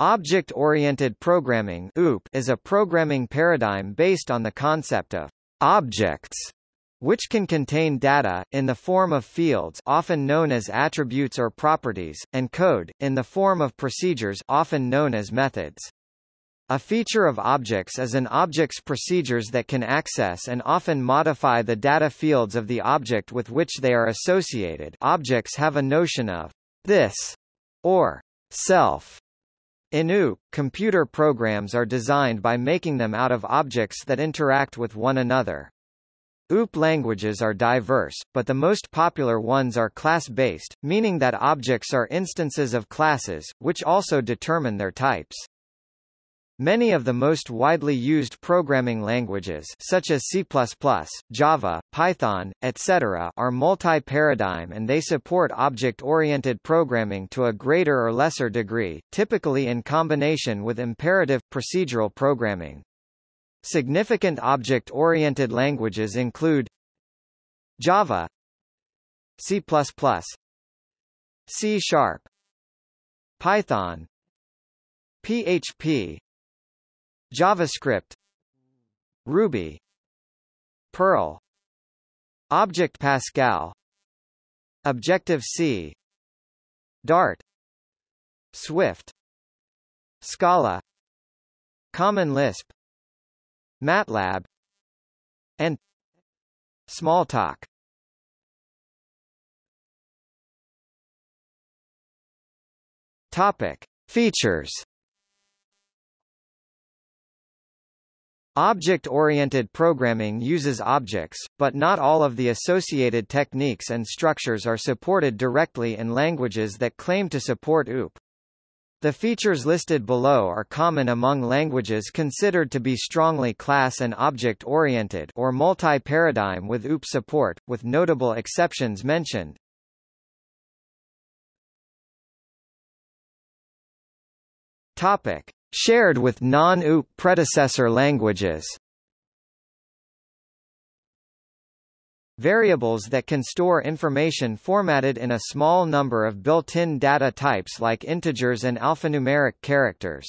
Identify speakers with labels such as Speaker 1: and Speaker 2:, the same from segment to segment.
Speaker 1: Object-oriented programming is a programming paradigm based on the concept of objects which can contain data, in the form of fields often known as attributes or properties, and code, in the form of procedures often known as methods. A feature of objects is an object's procedures that can access and often modify the data fields of the object with which they are associated objects have a notion of this or self in OOP, computer programs are designed by making them out of objects that interact with one another. OOP languages are diverse, but the most popular ones are class-based, meaning that objects are instances of classes, which also determine their types. Many of the most widely used programming languages such as C++, Java, Python, etc. are multi-paradigm and they support object-oriented programming to a greater or lesser degree, typically in combination with imperative, procedural programming. Significant object-oriented languages include Java C++ C Sharp Python PHP JavaScript Ruby Perl Object Pascal Objective-C Dart Swift Scala Common Lisp MATLAB and Smalltalk. Topic. Features Object-oriented programming uses objects, but not all of the associated techniques and structures are supported directly in languages that claim to support OOP. The features listed below are common among languages considered to be strongly class and object-oriented or multi-paradigm with OOP support, with notable exceptions mentioned. Topic: Shared with non-OOP predecessor languages Variables that can store information formatted in a small number of built-in data types like integers and alphanumeric characters.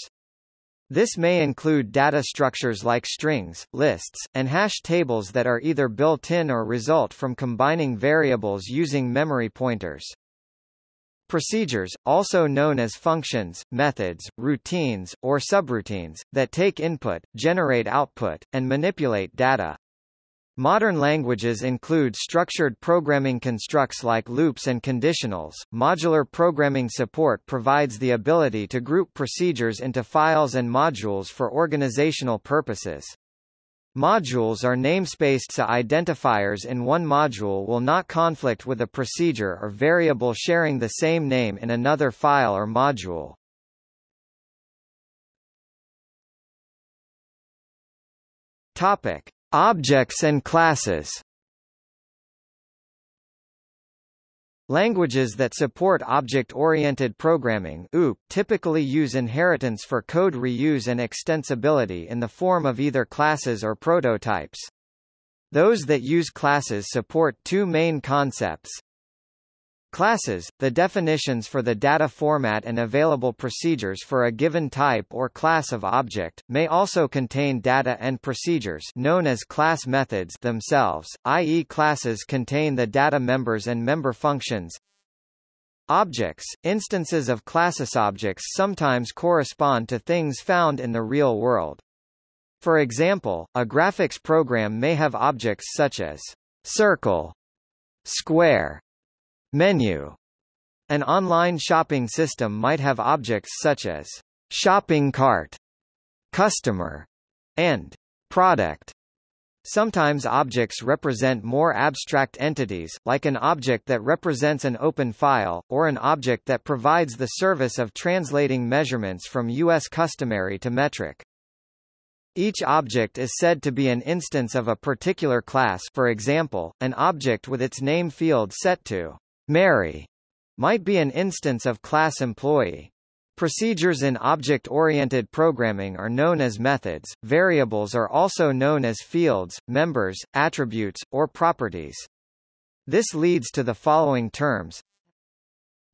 Speaker 1: This may include data structures like strings, lists, and hash tables that are either built-in or result from combining variables using memory pointers. Procedures, also known as functions, methods, routines, or subroutines, that take input, generate output, and manipulate data. Modern languages include structured programming constructs like loops and conditionals. Modular programming support provides the ability to group procedures into files and modules for organizational purposes. Modules are namespaced so identifiers in one module will not conflict with a procedure or variable sharing the same name in another file or module. Topic: Objects and classes. Languages that support object-oriented programming OOP typically use inheritance for code reuse and extensibility in the form of either classes or prototypes. Those that use classes support two main concepts, Classes, the definitions for the data format and available procedures for a given type or class of object, may also contain data and procedures known as class methods themselves, i.e. classes contain the data members and member functions. Objects, instances of classes objects sometimes correspond to things found in the real world. For example, a graphics program may have objects such as circle, square, Menu. An online shopping system might have objects such as shopping cart, customer, and product. Sometimes objects represent more abstract entities, like an object that represents an open file, or an object that provides the service of translating measurements from U.S. customary to metric. Each object is said to be an instance of a particular class for example, an object with its name field set to Mary might be an instance of class employee. Procedures in object-oriented programming are known as methods, variables are also known as fields, members, attributes, or properties. This leads to the following terms.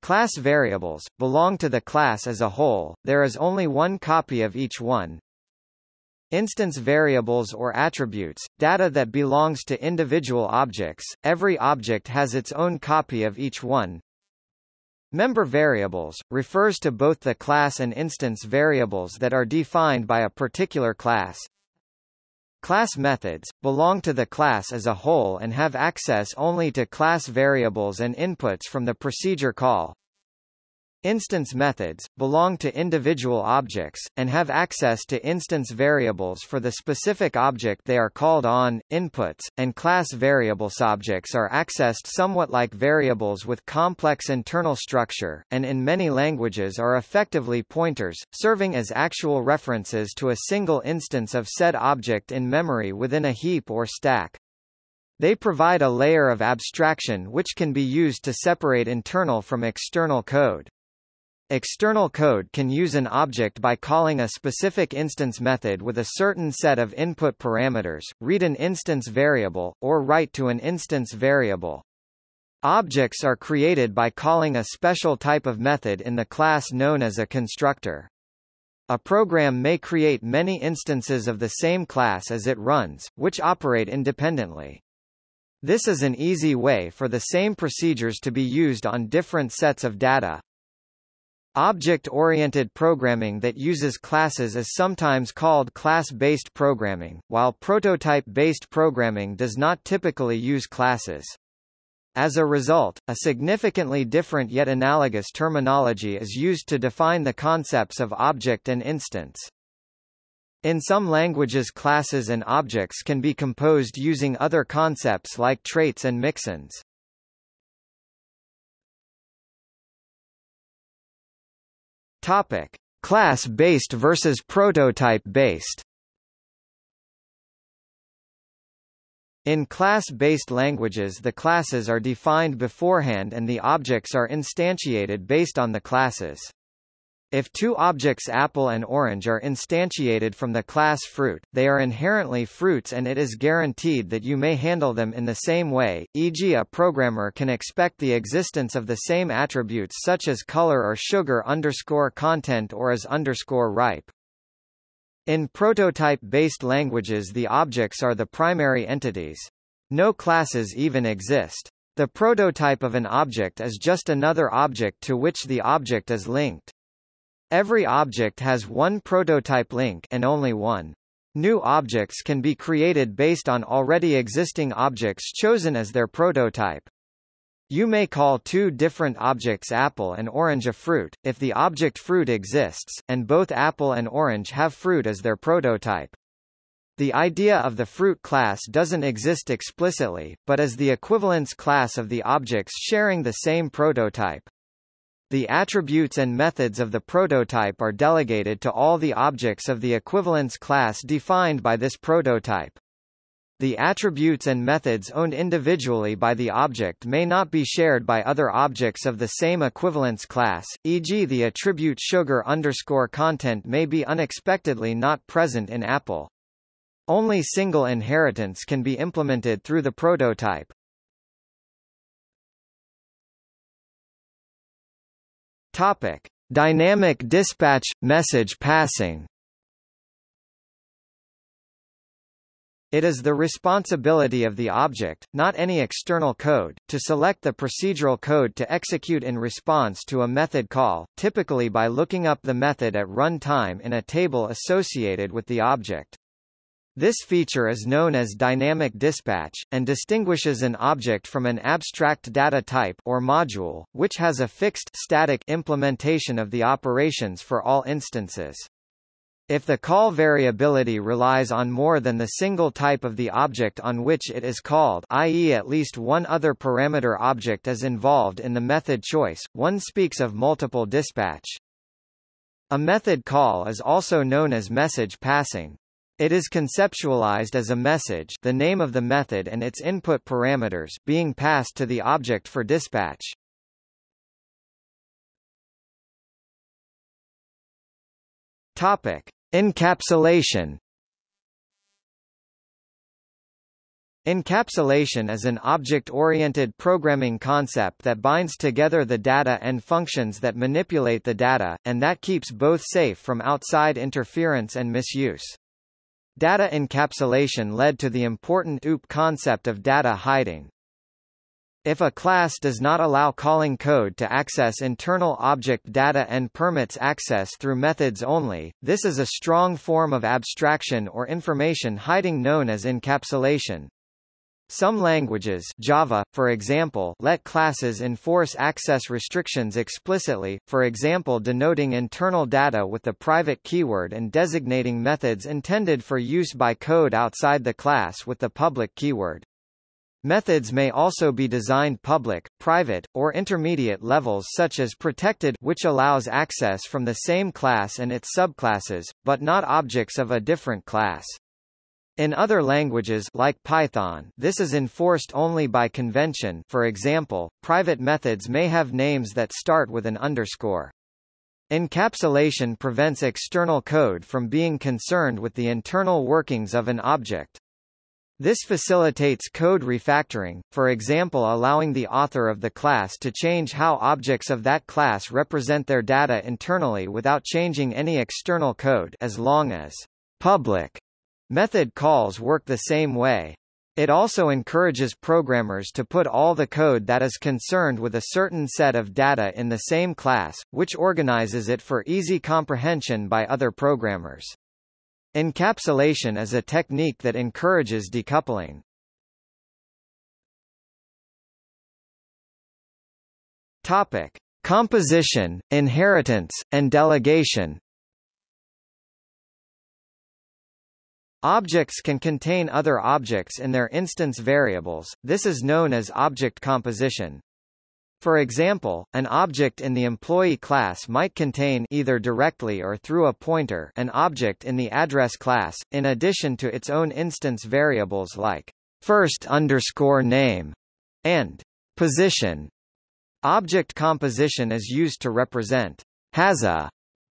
Speaker 1: Class variables, belong to the class as a whole, there is only one copy of each one. Instance variables or attributes, data that belongs to individual objects, every object has its own copy of each one. Member variables, refers to both the class and instance variables that are defined by a particular class. Class methods, belong to the class as a whole and have access only to class variables and inputs from the procedure call. Instance methods, belong to individual objects, and have access to instance variables for the specific object they are called on, inputs, and class variables. Objects are accessed somewhat like variables with complex internal structure, and in many languages are effectively pointers, serving as actual references to a single instance of said object in memory within a heap or stack. They provide a layer of abstraction which can be used to separate internal from external code. External code can use an object by calling a specific instance method with a certain set of input parameters, read an instance variable, or write to an instance variable. Objects are created by calling a special type of method in the class known as a constructor. A program may create many instances of the same class as it runs, which operate independently. This is an easy way for the same procedures to be used on different sets of data. Object-oriented programming that uses classes is sometimes called class-based programming, while prototype-based programming does not typically use classes. As a result, a significantly different yet analogous terminology is used to define the concepts of object and instance. In some languages classes and objects can be composed using other concepts like traits and mixins. Topic: Class-based versus prototype-based. In class-based languages the classes are defined beforehand and the objects are instantiated based on the classes. If two objects apple and orange are instantiated from the class fruit, they are inherently fruits and it is guaranteed that you may handle them in the same way, e.g. a programmer can expect the existence of the same attributes such as color or sugar underscore content or as underscore ripe. In prototype-based languages the objects are the primary entities. No classes even exist. The prototype of an object is just another object to which the object is linked. Every object has one prototype link and only one. New objects can be created based on already existing objects chosen as their prototype. You may call two different objects apple and orange a fruit, if the object fruit exists, and both apple and orange have fruit as their prototype. The idea of the fruit class doesn't exist explicitly, but as the equivalence class of the objects sharing the same prototype. The attributes and methods of the prototype are delegated to all the objects of the equivalence class defined by this prototype. The attributes and methods owned individually by the object may not be shared by other objects of the same equivalence class, e.g. the attribute sugar underscore content may be unexpectedly not present in Apple. Only single inheritance can be implemented through the prototype. Topic: Dynamic dispatch message passing. It is the responsibility of the object, not any external code, to select the procedural code to execute in response to a method call, typically by looking up the method at runtime in a table associated with the object. This feature is known as dynamic dispatch, and distinguishes an object from an abstract data type or module, which has a fixed static implementation of the operations for all instances. If the call variability relies on more than the single type of the object on which it is called i.e. at least one other parameter object is involved in the method choice, one speaks of multiple dispatch. A method call is also known as message passing. It is conceptualized as a message the name of the method and its input parameters being passed to the object for dispatch. Topic. Encapsulation Encapsulation is an object-oriented programming concept that binds together the data and functions that manipulate the data, and that keeps both safe from outside interference and misuse. Data encapsulation led to the important OOP concept of data hiding. If a class does not allow calling code to access internal object data and permits access through methods only, this is a strong form of abstraction or information hiding known as encapsulation. Some languages Java, for example, let classes enforce access restrictions explicitly, for example denoting internal data with the private keyword and designating methods intended for use by code outside the class with the public keyword. Methods may also be designed public, private, or intermediate levels such as protected which allows access from the same class and its subclasses, but not objects of a different class. In other languages like Python, this is enforced only by convention for example, private methods may have names that start with an underscore. Encapsulation prevents external code from being concerned with the internal workings of an object. This facilitates code refactoring, for example allowing the author of the class to change how objects of that class represent their data internally without changing any external code as long as public Method calls work the same way. It also encourages programmers to put all the code that is concerned with a certain set of data in the same class, which organizes it for easy comprehension by other programmers. Encapsulation is a technique that encourages decoupling. Topic: Composition, inheritance, and delegation. Objects can contain other objects in their instance variables, this is known as object composition. For example, an object in the employee class might contain either directly or through a pointer an object in the address class, in addition to its own instance variables like first underscore name and position. Object composition is used to represent has a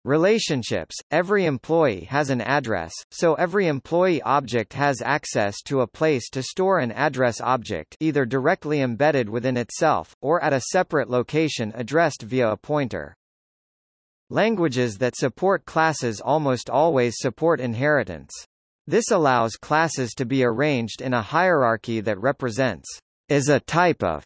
Speaker 1: Relationships – Every employee has an address, so every employee object has access to a place to store an address object either directly embedded within itself, or at a separate location addressed via a pointer. Languages that support classes almost always support inheritance. This allows classes to be arranged in a hierarchy that represents is a type of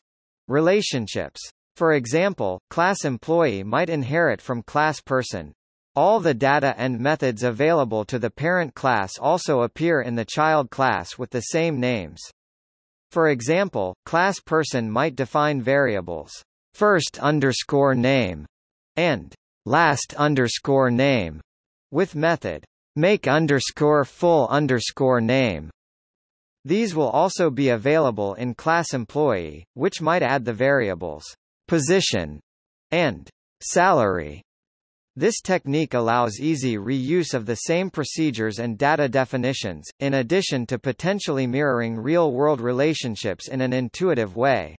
Speaker 1: relationships. For example, class employee might inherit from class person, all the data and methods available to the parent class also appear in the child class with the same names. For example, class person might define variables first underscore name and last underscore name with method make underscore full underscore name. These will also be available in class employee, which might add the variables position and salary this technique allows easy reuse of the same procedures and data definitions, in addition to potentially mirroring real-world relationships in an intuitive way.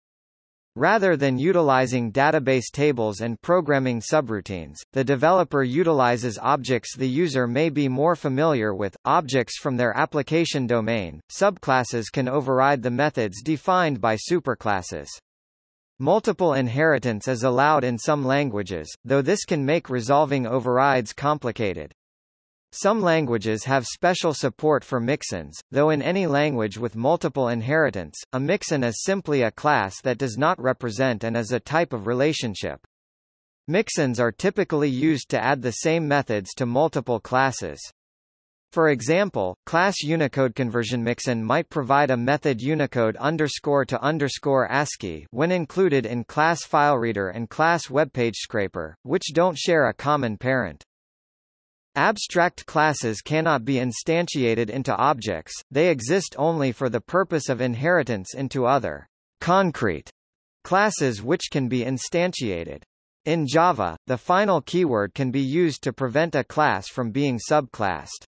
Speaker 1: Rather than utilizing database tables and programming subroutines, the developer utilizes objects the user may be more familiar with, objects from their application domain. Subclasses can override the methods defined by superclasses. Multiple inheritance is allowed in some languages, though this can make resolving overrides complicated. Some languages have special support for mixins, though in any language with multiple inheritance, a mixin is simply a class that does not represent and is a type of relationship. Mixins are typically used to add the same methods to multiple classes. For example, class Unicode conversion mixin might provide a method Unicode underscore to underscore ASCII when included in class FileReader and class WebPageScraper, which don't share a common parent. Abstract classes cannot be instantiated into objects, they exist only for the purpose of inheritance into other concrete classes which can be instantiated. In Java, the final keyword can be used to prevent a class from being subclassed.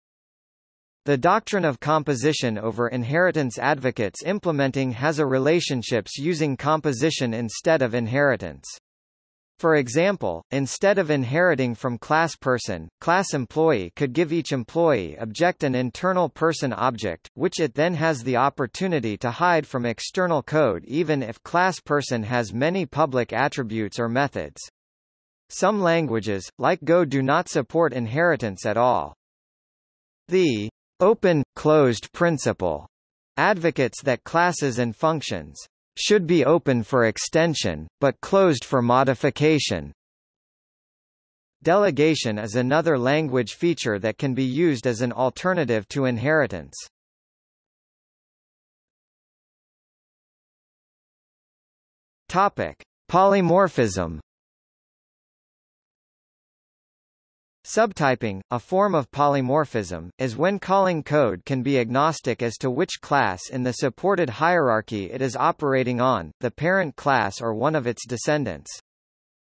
Speaker 1: The doctrine of composition over inheritance advocates implementing has a relationships using composition instead of inheritance. For example, instead of inheriting from class person, class employee could give each employee object an internal person object, which it then has the opportunity to hide from external code even if class person has many public attributes or methods. Some languages, like Go do not support inheritance at all. The open-closed principle advocates that classes and functions should be open for extension, but closed for modification. Delegation is another language feature that can be used as an alternative to inheritance. Topic: Polymorphism Subtyping, a form of polymorphism, is when calling code can be agnostic as to which class in the supported hierarchy it is operating on, the parent class or one of its descendants.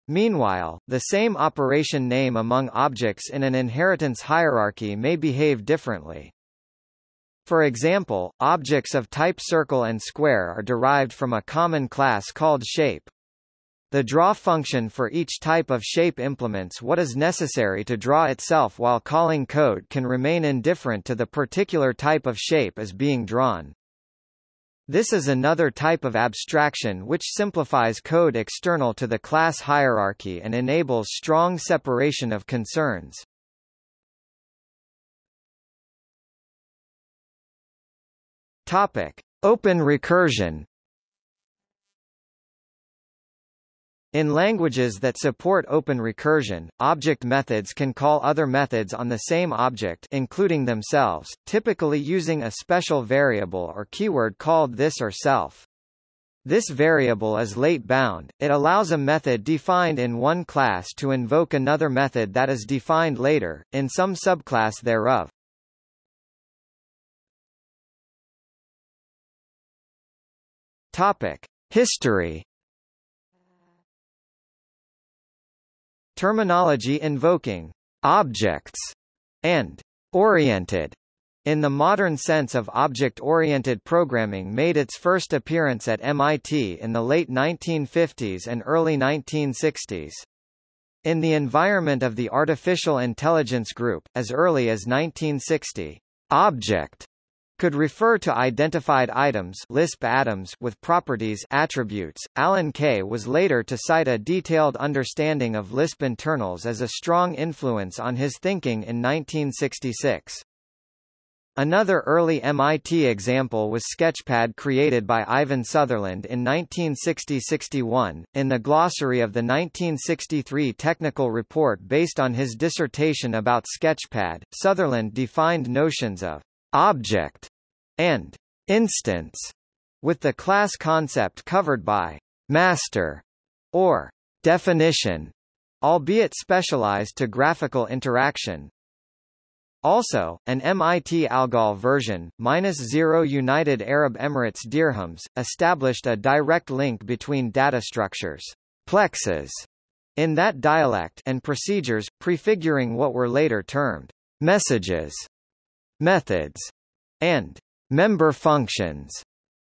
Speaker 1: Meanwhile, the same operation name among objects in an inheritance hierarchy may behave differently. For example, objects of type circle and square are derived from a common class called shape, the draw function for each type of shape implements what is necessary to draw itself while calling code can remain indifferent to the particular type of shape as being drawn. This is another type of abstraction which simplifies code external to the class hierarchy and enables strong separation of concerns. Topic: Open recursion In languages that support open recursion, object methods can call other methods on the same object including themselves, typically using a special variable or keyword called this or self. This variable is late bound, it allows a method defined in one class to invoke another method that is defined later, in some subclass thereof. Topic. History Terminology invoking objects and oriented in the modern sense of object-oriented programming made its first appearance at MIT in the late 1950s and early 1960s. In the environment of the Artificial Intelligence Group, as early as 1960, object could refer to identified items Lisp atoms with properties attributes. Alan Kay was later to cite a detailed understanding of Lisp internals as a strong influence on his thinking in 1966. Another early MIT example was Sketchpad created by Ivan Sutherland in 1960-61. In the glossary of the 1963 technical report based on his dissertation about Sketchpad, Sutherland defined notions of object, and instance, with the class concept covered by master or definition, albeit specialized to graphical interaction. Also, an MIT Algol version, minus zero United Arab Emirates dirhams, established a direct link between data structures, plexes, in that dialect and procedures, prefiguring what were later termed messages methods, and member functions.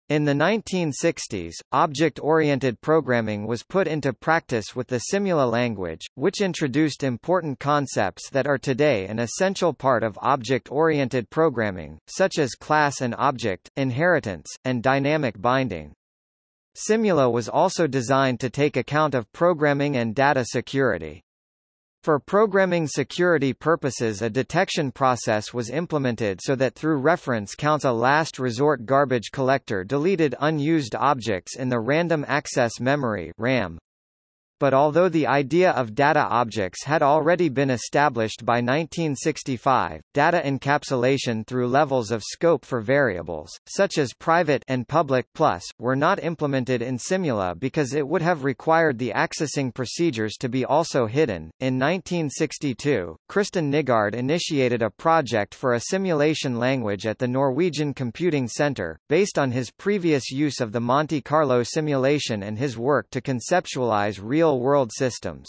Speaker 1: In the 1960s, object-oriented programming was put into practice with the Simula language, which introduced important concepts that are today an essential part of object-oriented programming, such as class and object, inheritance, and dynamic binding. Simula was also designed to take account of programming and data security. For programming security purposes a detection process was implemented so that through reference counts a last resort garbage collector deleted unused objects in the random access memory RAM but although the idea of data objects had already been established by 1965, data encapsulation through levels of scope for variables, such as private and public plus, were not implemented in Simula because it would have required the accessing procedures to be also hidden. In 1962, Kristen Nygaard initiated a project for a simulation language at the Norwegian Computing Center, based on his previous use of the Monte Carlo simulation and his work to conceptualize real real-world systems.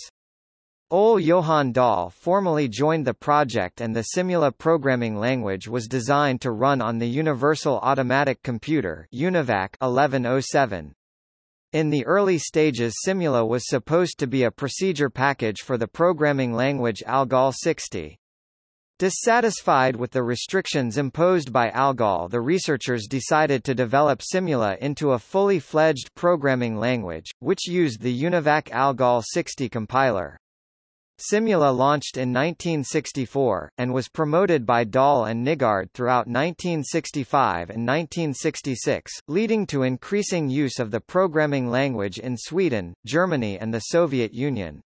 Speaker 1: Ole Johan Dahl formally joined the project and the Simula programming language was designed to run on the Universal Automatic Computer UNIVAC 1107. In the early stages Simula was supposed to be a procedure package for the programming language ALGOL 60. Dissatisfied with the restrictions imposed by ALGOL the researchers decided to develop Simula into a fully fledged programming language, which used the UNIVAC ALGOL 60 compiler. Simula launched in 1964, and was promoted by Dahl and Nygaard throughout 1965 and 1966, leading to increasing use of the programming language in Sweden, Germany and the Soviet Union.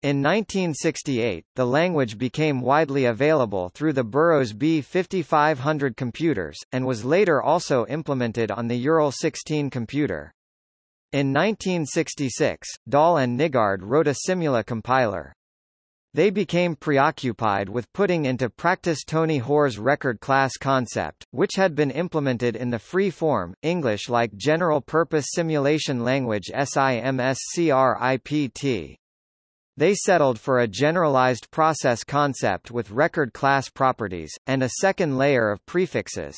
Speaker 1: In 1968, the language became widely available through the Burroughs B5500 computers, and was later also implemented on the Ural 16 computer. In 1966, Dahl and Nygaard wrote a Simula compiler. They became preoccupied with putting into practice Tony Hoare's record class concept, which had been implemented in the free-form, English-like general-purpose simulation language SIMSCRIPT. They settled for a generalized process concept with record class properties, and a second layer of prefixes.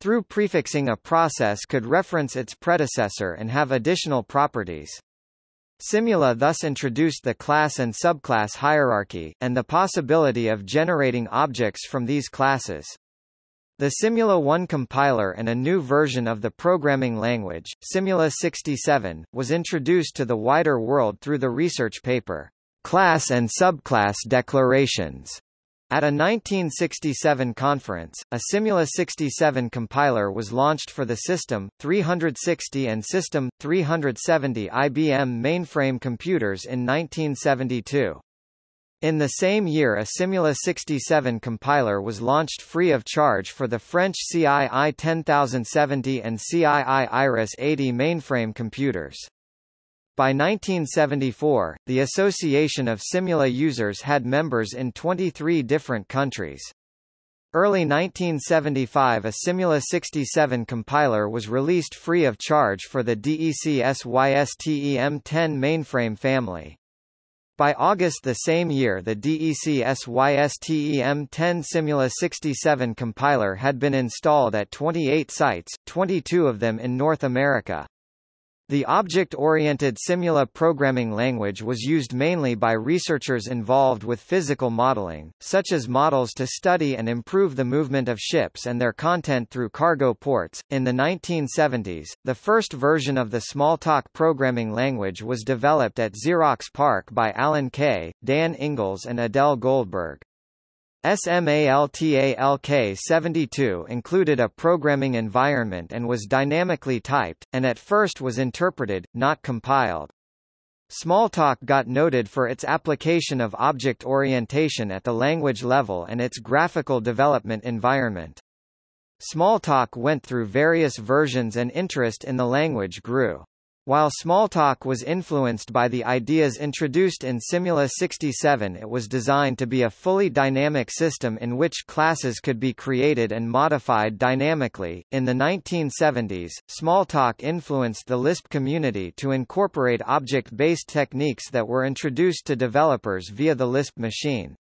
Speaker 1: Through prefixing a process could reference its predecessor and have additional properties. Simula thus introduced the class and subclass hierarchy, and the possibility of generating objects from these classes. The Simula 1 compiler and a new version of the programming language, Simula 67, was introduced to the wider world through the research paper, Class and Subclass Declarations. At a 1967 conference, a Simula 67 compiler was launched for the System 360 and System 370 IBM mainframe computers in 1972. In the same year a Simula 67 compiler was launched free of charge for the French CII 10070 and CII Iris 80 mainframe computers. By 1974, the Association of Simula users had members in 23 different countries. Early 1975 a Simula 67 compiler was released free of charge for the DEC SYSTEM-10 mainframe family. By August the same year the DEC SYSTEM-10 Simula 67 compiler had been installed at 28 sites, 22 of them in North America. The object-oriented Simula programming language was used mainly by researchers involved with physical modeling, such as models to study and improve the movement of ships and their content through cargo ports. In the 1970s, the first version of the Smalltalk programming language was developed at Xerox PARC by Alan Kay, Dan Ingalls and Adele Goldberg. Smalltalk-72 included a programming environment and was dynamically typed, and at first was interpreted, not compiled. Smalltalk got noted for its application of object orientation at the language level and its graphical development environment. Smalltalk went through various versions and interest in the language grew. While Smalltalk was influenced by the ideas introduced in Simula 67 it was designed to be a fully dynamic system in which classes could be created and modified dynamically. In the 1970s, Smalltalk influenced the Lisp community to incorporate object-based techniques that were introduced to developers via the Lisp machine.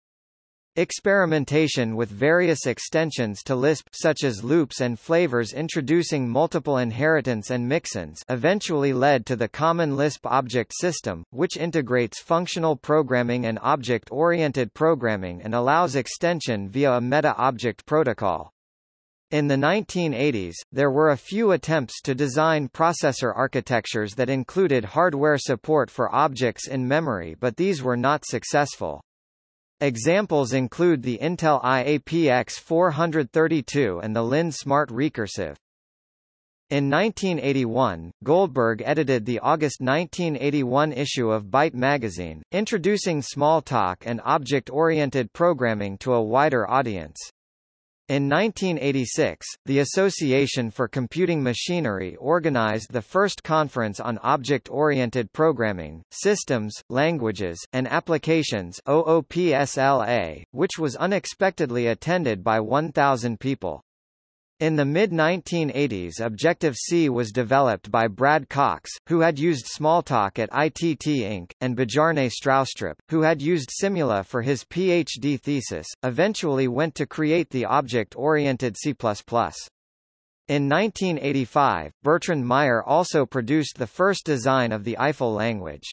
Speaker 1: Experimentation with various extensions to Lisp such as loops and flavors introducing multiple inheritance and mixins eventually led to the common Lisp object system, which integrates functional programming and object-oriented programming and allows extension via a meta-object protocol. In the 1980s, there were a few attempts to design processor architectures that included hardware support for objects in memory but these were not successful. Examples include the Intel iAPX 432 and the Linn Smart Rekursiv. In 1981, Goldberg edited the August 1981 issue of Byte magazine, introducing Smalltalk and object-oriented programming to a wider audience. In 1986, the Association for Computing Machinery organized the first conference on object-oriented programming, systems, languages, and applications OOPSLA, which was unexpectedly attended by 1,000 people. In the mid-1980s Objective-C was developed by Brad Cox, who had used Smalltalk at ITT Inc., and Bjarne Stroustrup, who had used Simula for his PhD thesis, eventually went to create the object-oriented C++. In 1985, Bertrand Meyer also produced the first design of the Eiffel language.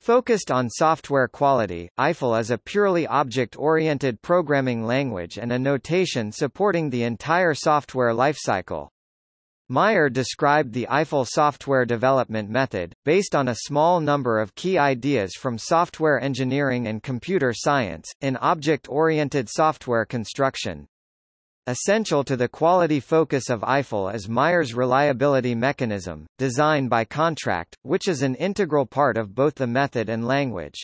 Speaker 1: Focused on software quality, Eiffel is a purely object-oriented programming language and a notation supporting the entire software lifecycle. Meyer described the Eiffel software development method, based on a small number of key ideas from software engineering and computer science, in object-oriented software construction. Essential to the quality focus of Eiffel is Meyer's reliability mechanism, design by contract, which is an integral part of both the method and language.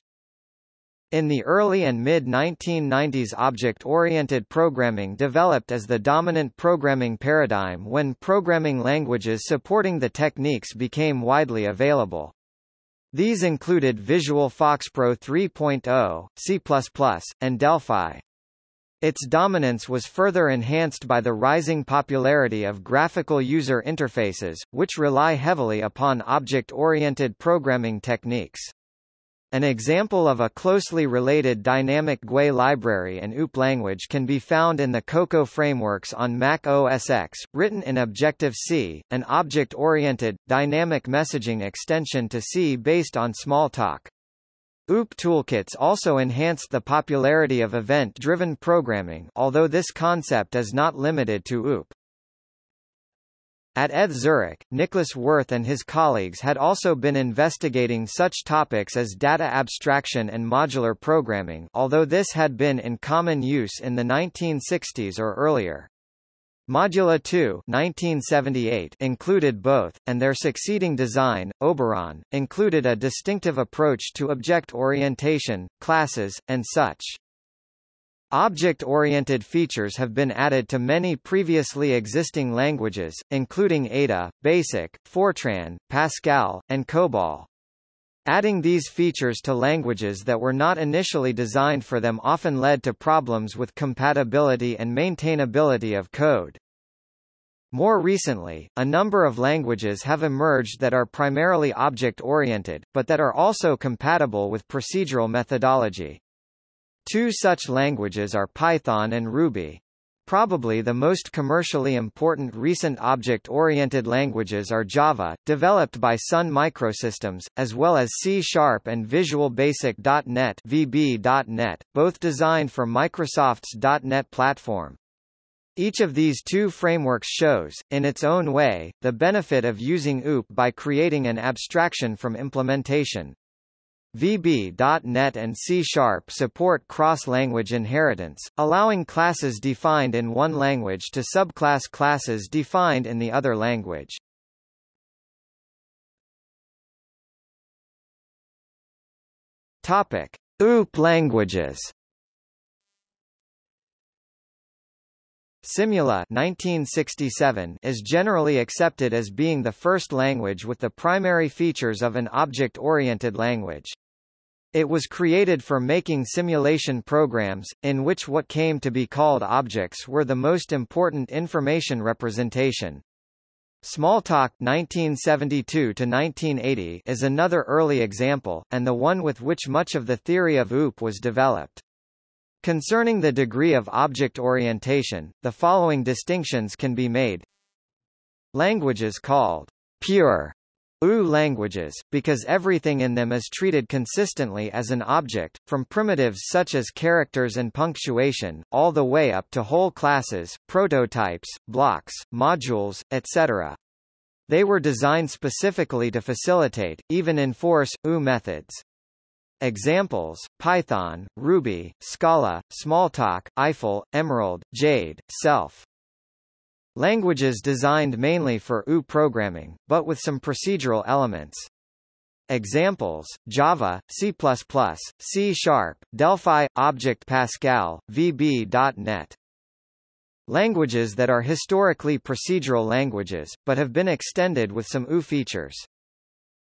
Speaker 1: In the early and mid-1990s object-oriented programming developed as the dominant programming paradigm when programming languages supporting the techniques became widely available. These included Visual FoxPro 3.0, C++, and Delphi. Its dominance was further enhanced by the rising popularity of graphical user interfaces, which rely heavily upon object-oriented programming techniques. An example of a closely related dynamic GUI library and OOP language can be found in the Cocoa frameworks on Mac OS X, written in Objective-C, an object-oriented, dynamic messaging extension to C based on Smalltalk. OOP toolkits also enhanced the popularity of event-driven programming although this concept is not limited to OOP. At ETH Zurich, Niklaus Wirth and his colleagues had also been investigating such topics as data abstraction and modular programming although this had been in common use in the 1960s or earlier. Modula 2 1978 included both, and their succeeding design, Oberon, included a distinctive approach to object orientation, classes, and such. Object-oriented features have been added to many previously existing languages, including Ada, BASIC, Fortran, Pascal, and COBOL. Adding these features to languages that were not initially designed for them often led to problems with compatibility and maintainability of code. More recently, a number of languages have emerged that are primarily object-oriented, but that are also compatible with procedural methodology. Two such languages are Python and Ruby. Probably the most commercially important recent object-oriented languages are Java, developed by Sun Microsystems, as well as C-Sharp and Visual Basic.NET VB.NET, both designed for Microsoft's .NET platform. Each of these two frameworks shows, in its own way, the benefit of using OOP by creating an abstraction from implementation. VB.NET and C-Sharp support cross-language inheritance, allowing classes defined in one language to subclass classes defined in the other language. Topic: OOP languages. Simula 1967 is generally accepted as being the first language with the primary features of an object-oriented language. It was created for making simulation programs, in which what came to be called objects were the most important information representation. Smalltalk 1972-1980 is another early example, and the one with which much of the theory of OOP was developed. Concerning the degree of object orientation, the following distinctions can be made. Languages called pure OO languages, because everything in them is treated consistently as an object, from primitives such as characters and punctuation, all the way up to whole classes, prototypes, blocks, modules, etc. They were designed specifically to facilitate, even enforce, OO methods. Examples, Python, Ruby, Scala, Smalltalk, Eiffel, Emerald, Jade, Self. Languages designed mainly for OO programming, but with some procedural elements. Examples, Java, C++, C Sharp, Delphi, Object Pascal, VB.NET. Languages that are historically procedural languages, but have been extended with some OO features.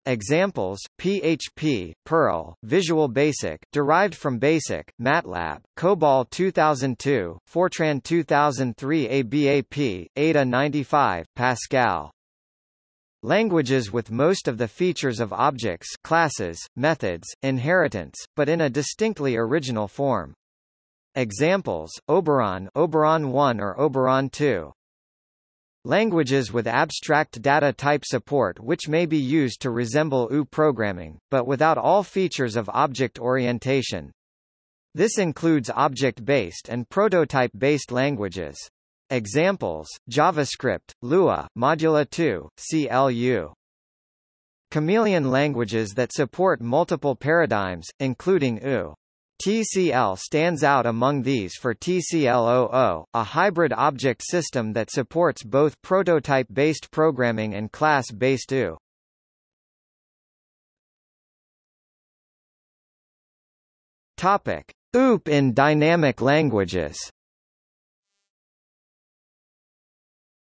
Speaker 1: Examples: PHP, Perl, Visual Basic, derived from BASIC, MATLAB, COBOL 2002, Fortran 2003, ABAP, Ada 95, Pascal. Languages with most of the features of objects, classes, methods, inheritance, but in a distinctly original form. Examples: Oberon, Oberon 1 or Oberon 2. Languages with abstract data type support which may be used to resemble OO programming, but without all features of object orientation. This includes object-based and prototype-based languages. Examples, JavaScript, Lua, Modula 2, CLU. Chameleon languages that support multiple paradigms, including OO. TCL stands out among these for TclOO, a hybrid object system that supports both prototype-based programming and class-based OO. Topic: OOP in dynamic languages.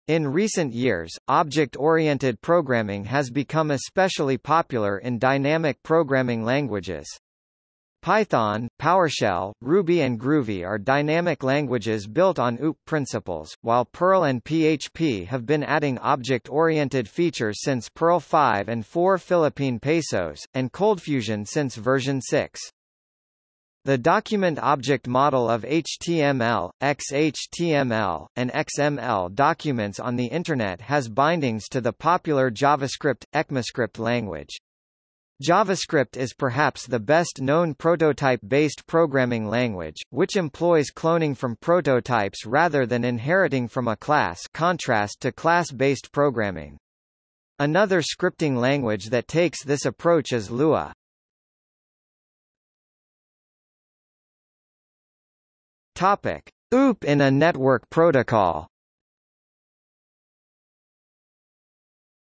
Speaker 1: In recent years, object-oriented programming has become especially popular in dynamic programming languages. Python, PowerShell, Ruby and Groovy are dynamic languages built on OOP principles, while Perl and PHP have been adding object-oriented features since Perl 5 and 4 Philippine Pesos, and ColdFusion since version 6. The document object model of HTML, XHTML, and XML documents on the Internet has bindings to the popular JavaScript, ECMAScript language. JavaScript is perhaps the best-known prototype-based programming language, which employs cloning from prototypes rather than inheriting from a class contrast to class-based programming. Another scripting language that takes this approach is Lua. Topic: OOP in a network protocol.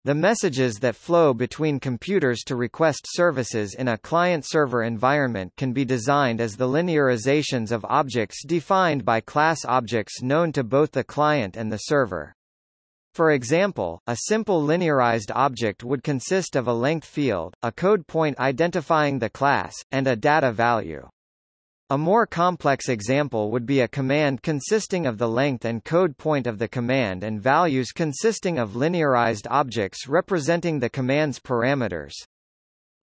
Speaker 1: The messages that flow between computers to request services in a client-server environment can be designed as the linearizations of objects defined by class objects known to both the client and the server. For example, a simple linearized object would consist of a length field, a code point identifying the class, and a data value. A more complex example would be a command consisting of the length and code point of the command and values consisting of linearized objects representing the command's parameters.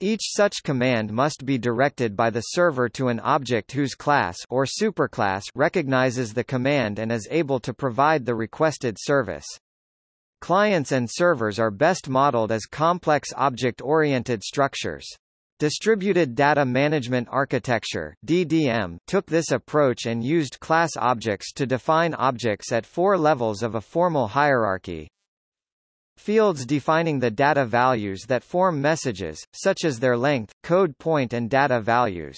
Speaker 1: Each such command must be directed by the server to an object whose class or superclass recognizes the command and is able to provide the requested service. Clients and servers are best modeled as complex object-oriented structures. Distributed Data Management Architecture DDM took this approach and used class objects to define objects at four levels of a formal hierarchy. Fields defining the data values that form messages, such as their length, code point and data values.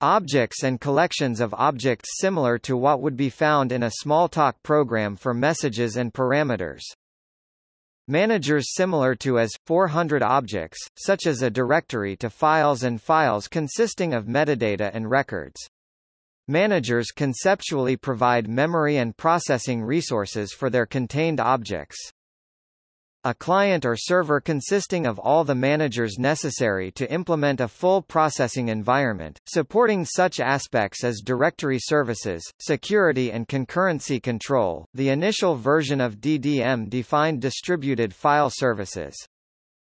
Speaker 1: Objects and collections of objects similar to what would be found in a Smalltalk program for messages and parameters. Managers similar to as 400 objects, such as a directory to files and files consisting of metadata and records. Managers conceptually provide memory and processing resources for their contained objects. A client or server consisting of all the managers necessary to implement a full processing environment, supporting such aspects as directory services, security and concurrency control. The initial version of DDM defined distributed file services.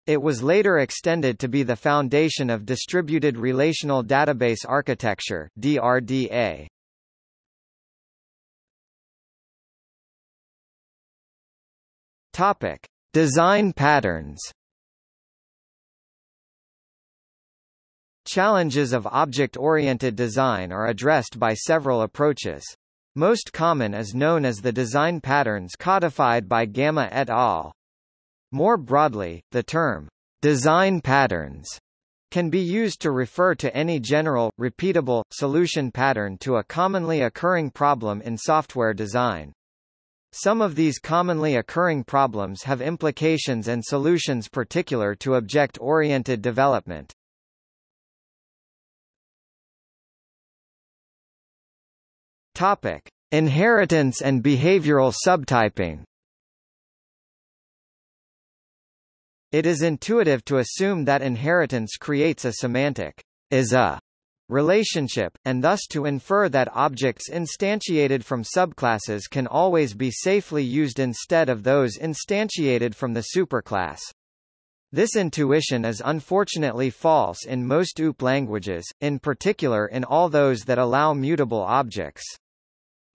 Speaker 1: It was later extended to be the foundation of Distributed Relational Database Architecture DRDA. Topic: Design patterns Challenges of object-oriented design are addressed by several approaches. Most common is known as the design patterns codified by Gamma et al. More broadly, the term design patterns can be used to refer to any general, repeatable, solution pattern to a commonly occurring problem in software design. Some of these commonly occurring problems have implications and solutions particular to object-oriented development. Topic: Inheritance and behavioral subtyping. It is intuitive to assume that inheritance creates a semantic is a relationship, and thus to infer that objects instantiated from subclasses can always be safely used instead of those instantiated from the superclass. This intuition is unfortunately false in most OOP languages, in particular in all those that allow mutable objects.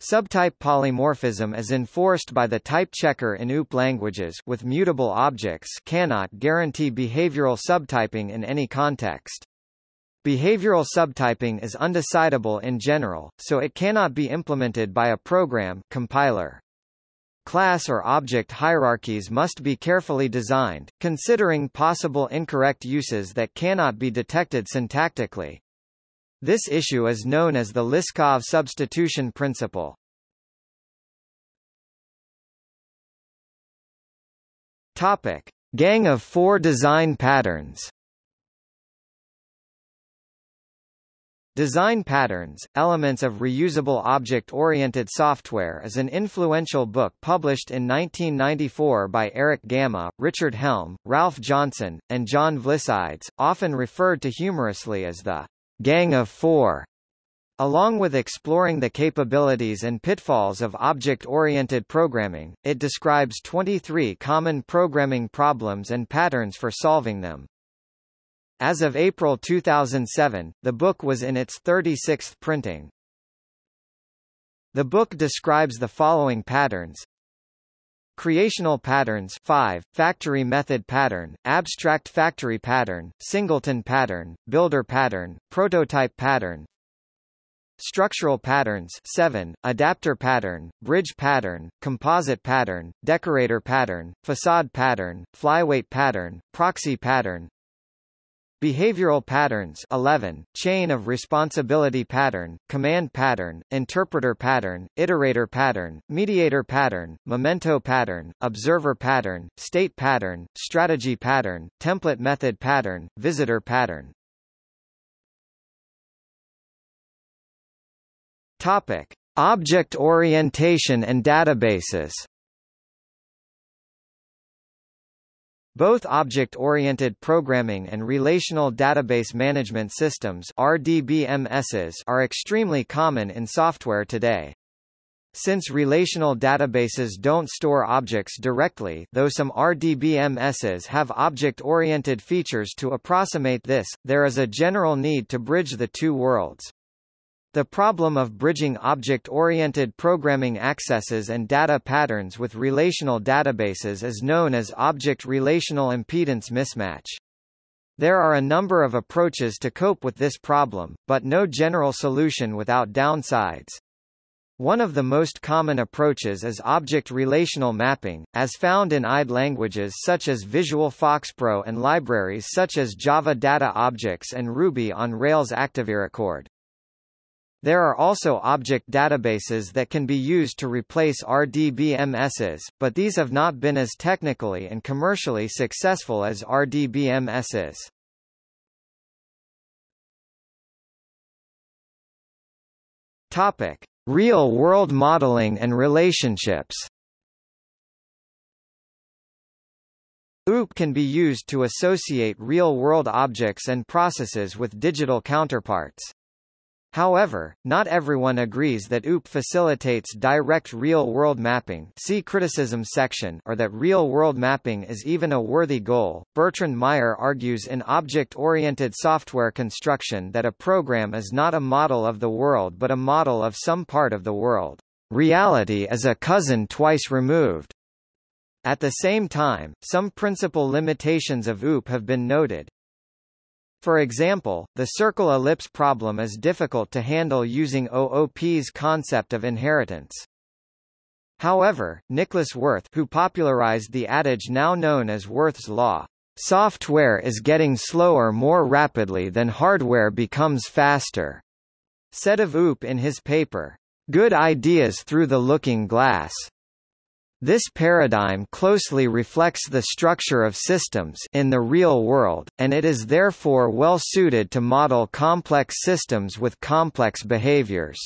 Speaker 1: Subtype polymorphism is enforced by the type checker in OOP languages with mutable objects cannot guarantee behavioral subtyping in any context. Behavioral subtyping is undecidable in general, so it cannot be implemented by a program compiler. Class or object hierarchies must be carefully designed, considering possible incorrect uses that cannot be detected syntactically. This issue is known as the Liskov substitution principle. Topic: Gang of four design patterns. Design Patterns, Elements of Reusable Object-Oriented Software is an influential book published in 1994 by Erich Gamma, Richard Helm, Ralph Johnson, and John Vlissides, often referred to humorously as the Gang of Four. Along with exploring the capabilities and pitfalls of object-oriented programming, it describes 23 common programming problems and patterns for solving them. As of April 2007, the book was in its 36th printing. The book describes the following patterns Creational patterns 5, factory method pattern, abstract factory pattern, singleton pattern, builder pattern, prototype pattern Structural patterns 7, adapter pattern, bridge pattern, composite pattern, decorator pattern, facade pattern, flyweight pattern, proxy pattern Behavioral patterns 11, chain of responsibility pattern, command pattern, interpreter pattern, iterator pattern, mediator pattern, memento pattern, observer pattern, state pattern, strategy pattern, template method pattern, visitor pattern. Topic: Object orientation and databases. Both object-oriented programming and relational database management systems RDBMSs are extremely common in software today. Since relational databases don't store objects directly though some RDBMSs have object-oriented features to approximate this, there is a general need to bridge the two worlds. The problem of bridging object-oriented programming accesses and data patterns with relational databases is known as object-relational impedance mismatch. There are a number of approaches to cope with this problem, but no general solution without downsides. One of the most common approaches is object-relational mapping, as found in IDE languages such as Visual FoxPro and libraries such as Java Data Objects and Ruby on Rails ActiveRecord. There are also object databases that can be used to replace RDBMSs, but these have not been as technically and commercially successful as RDBMSs. Topic: Real-world modeling and relationships. OOP can be used to associate real-world objects and processes with digital counterparts. However, not everyone agrees that OOP facilitates direct real-world mapping see criticism section or that real-world mapping is even a worthy goal. Bertrand Meyer argues in object-oriented software construction that a program is not a model of the world but a model of some part of the world. Reality is a cousin twice removed. At the same time, some principal limitations of OOP have been noted. For example, the circle-ellipse problem is difficult to handle using OOP's concept of inheritance. However, Niklaus Wirth who popularized the adage now known as Wirth's law, "...software is getting slower more rapidly than hardware becomes faster," said of OOP in his paper, "...good ideas through the looking glass." This paradigm closely reflects the structure of systems in the real world, and it is therefore well suited to model complex systems with complex behaviors.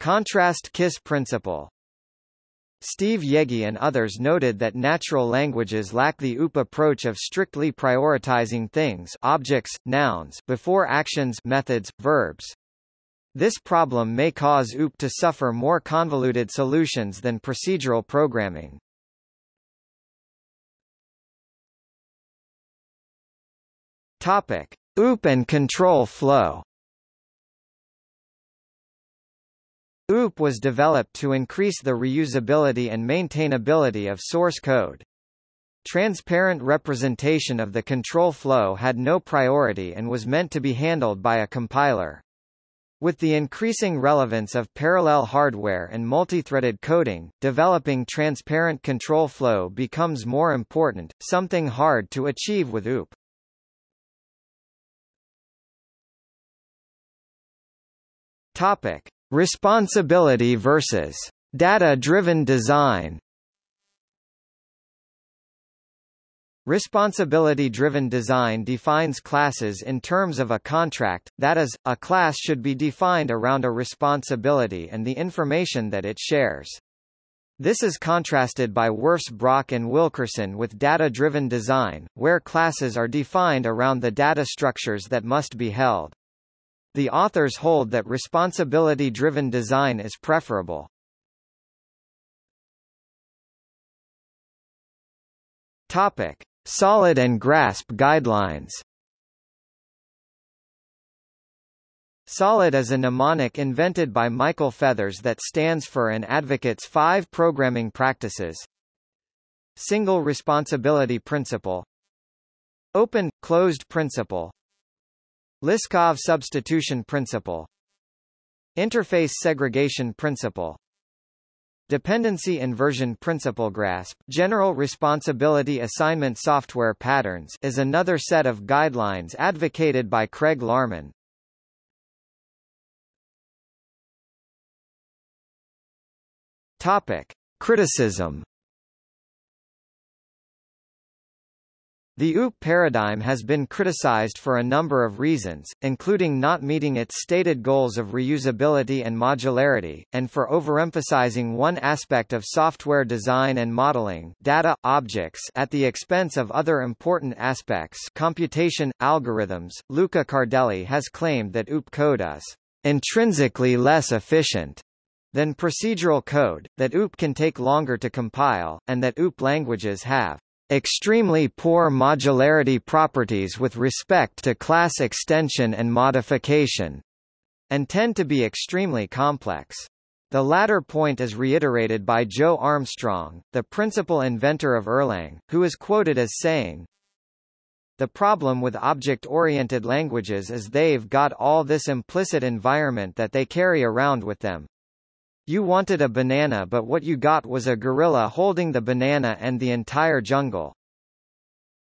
Speaker 1: Contrast KISS principle Steve Yegge and others noted that natural languages lack the OOP approach of strictly prioritizing things objects, nouns before actions methods, verbs. This problem may cause OOP to suffer more convoluted solutions than procedural programming. Topic: OOP and control flow. OOP was developed to increase the reusability and maintainability of source code. Transparent representation of the control flow had no priority and was meant to be handled by a compiler. With the increasing relevance of parallel hardware and multithreaded coding, developing transparent control flow becomes more important, something hard to achieve with OOP. Topic: Responsibility versus data-driven design. Responsibility-driven design defines classes in terms of a contract, that is, a class should be defined around a responsibility and the information that it shares. This is contrasted by Wirfs-Brock and Wilkerson with data-driven design, where classes are defined around the data structures that must be held. The authors hold that responsibility-driven design is preferable. Topic. Solid and GRASP guidelines. Solid is a mnemonic invented by Michael Feathers that stands for and advocates five programming practices. Single responsibility principle. Open, closed principle. Liskov substitution principle. Interface segregation principle Dependency Inversion Principle GRASP General Responsibility Assignment Software Patterns is another set of guidelines advocated by Craig Larman. Topic. Criticism The OOP paradigm has been criticized for a number of reasons, including not meeting its stated goals of reusability and modularity, and for overemphasizing one aspect of software design and modeling data, objects at the expense of other important aspects computation, algorithms. Luca Cardelli has claimed that OOP code is intrinsically less efficient than procedural code, that OOP can take longer to compile, and that OOP languages have extremely poor modularity properties with respect to class extension and modification, and tend to be extremely complex. The latter point is reiterated by Joe Armstrong, the principal inventor of Erlang, who is quoted as saying, The problem with object-oriented languages is they've got all this implicit environment that they carry around with them. You wanted a banana but what you got was a gorilla holding the banana and the entire jungle.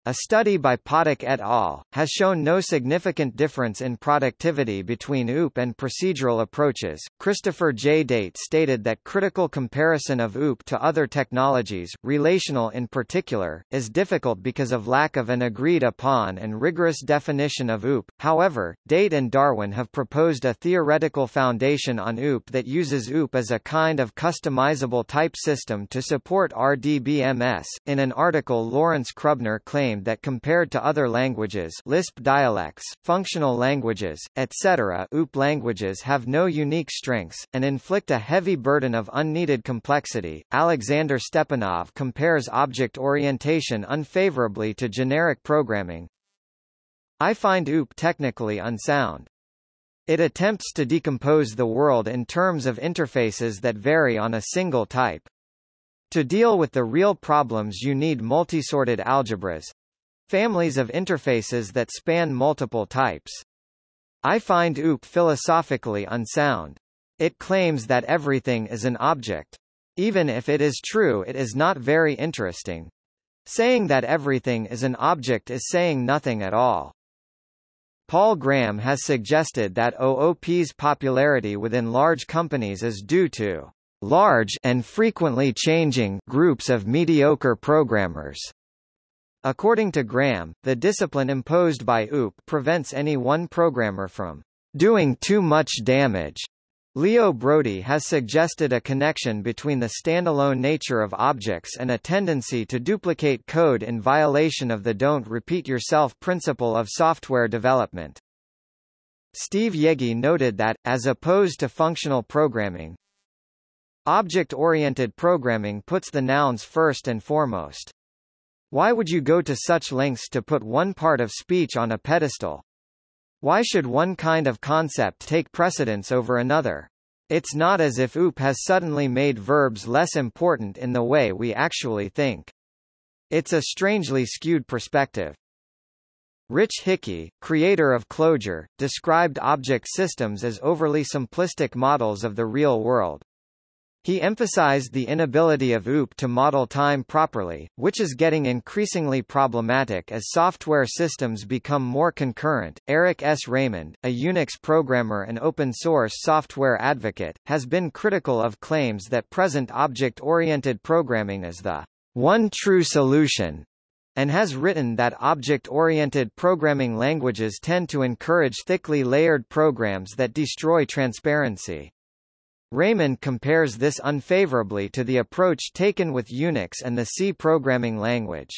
Speaker 1: A study by Potok et al. has shown no significant difference in productivity between OOP and procedural approaches. Christopher J. Date stated that critical comparison of OOP to other technologies, relational in particular, is difficult because of lack of an agreed upon and rigorous definition of OOP. However, Date and Darwen have proposed a theoretical foundation on OOP that uses OOP as a kind of customizable type system to support RDBMS. In an article, Lawrence Krubner claimed that compared to other languages Lisp dialects, functional languages, etc. OOP languages have no unique strengths, and inflict a heavy burden of unneeded complexity. Alexander Stepanov compares object orientation unfavorably to generic programming. I find OOP technically unsound. It attempts to decompose the world in terms of interfaces that vary on a single type. To deal with the real problems you need multisorted algebras, Families of interfaces that span multiple types. I find OOP philosophically unsound. It claims that everything is an object. Even if it is true it is not very interesting. Saying that everything is an object is saying nothing at all. Paul Graham has suggested that OOP's popularity within large companies is due to large and frequently changing groups of mediocre programmers. According to Graham, the discipline imposed by OOP prevents any one programmer from doing too much damage. Leo Brodie has suggested a connection between the standalone nature of objects and a tendency to duplicate code in violation of the don't repeat yourself principle of software development. Steve Yegge noted that, as opposed to functional programming, object-oriented programming puts the nouns first and foremost. Why would you go to such lengths to put one part of speech on a pedestal? Why should one kind of concept take precedence over another? It's not as if OOP has suddenly made verbs less important in the way we actually think. It's a strangely skewed perspective. Rich Hickey, creator of Clojure, described object systems as overly simplistic models of the real world. He emphasized the inability of OOP to model time properly, which is getting increasingly problematic as software systems become more concurrent. Eric S. Raymond, a Unix programmer and open source software advocate, has been critical of claims that present object-oriented programming is the one true solution and has written that object-oriented programming languages tend to encourage thickly layered programs that destroy transparency. Raymond compares this unfavorably to the approach taken with Unix and the C programming language.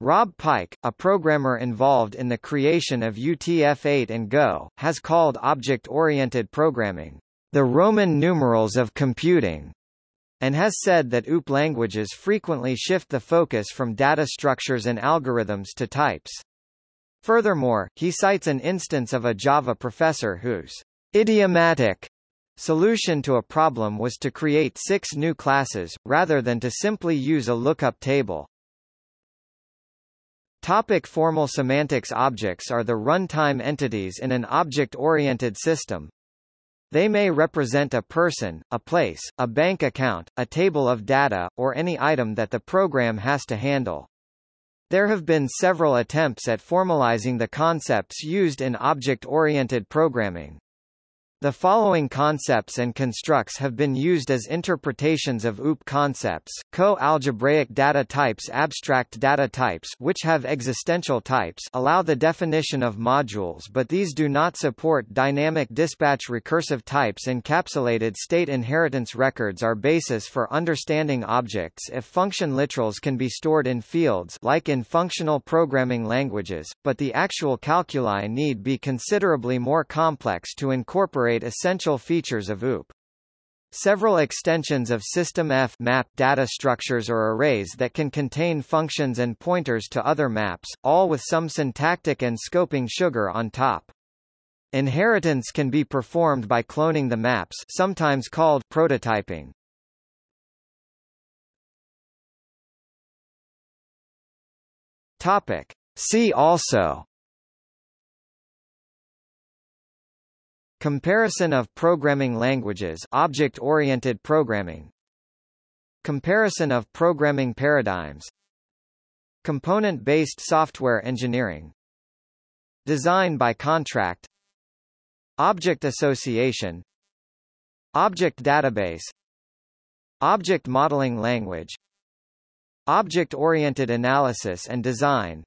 Speaker 1: Rob Pike, a programmer involved in the creation of UTF-8 and Go, has called object-oriented programming, the Roman numerals of computing and has said that OOP languages frequently shift the focus from data structures and algorithms to types. Furthermore, he cites an instance of a Java professor whose idiomatic solution to a problem was to create six new classes, rather than to simply use a lookup table. Topic formal semantics Objects are the runtime entities in an object-oriented system, they may represent a person, a place, a bank account, a table of data, or any item that the program has to handle. There have been several attempts at formalizing the concepts used in object-oriented programming. The following concepts and constructs have been used as interpretations of OOP concepts, co-algebraic data types Abstract data types which have existential types allow the definition of modules but these do not support dynamic dispatch recursive types. Encapsulated state inheritance records are basis for understanding objects. If function literals can be stored in fields like in functional programming languages, but the actual calculi need be considerably more complex to incorporate incorporate essential features of OOP. Several extensions of System F map data structures or arrays that can contain functions and pointers to other maps, all with some syntactic and scoping sugar on top. Inheritance can be performed by cloning the maps sometimes called prototyping. Topic. See also Comparison of programming languages object-oriented programming. Comparison of programming paradigms. Component-based software engineering. Design by contract. Object association. Object database. Object modeling language. Object-oriented analysis and design.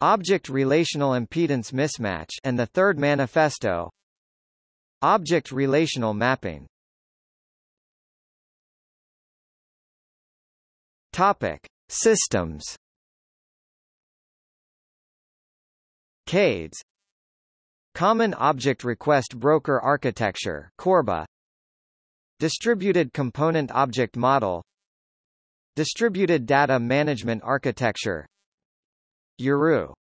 Speaker 1: Object relational impedance mismatch and the third manifesto Object relational mapping. Topic: Systems. CADES Common Object Request Broker Architecture CORBA. Distributed Component Object Model. Distributed Data Management Architecture. Jeroo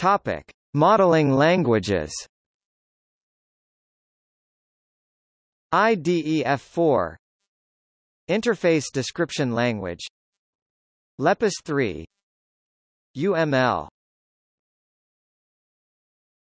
Speaker 1: Topic: Modeling languages. IDEF4 Interface Description Language. Lepus 3 UML